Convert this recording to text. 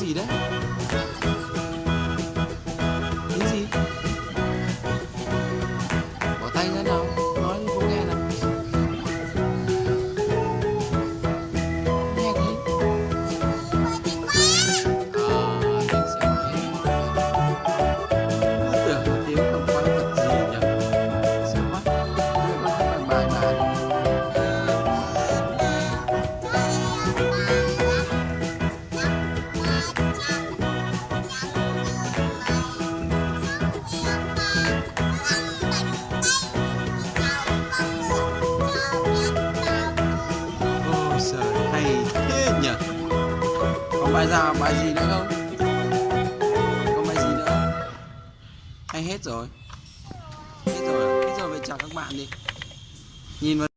tiếng gì bài già, bài gì nữa không có bài gì nữa? Hay hết rồi Hết rồi? Hết rồi về chào các bạn đi Nhìn vào